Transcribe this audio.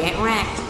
get wrecked.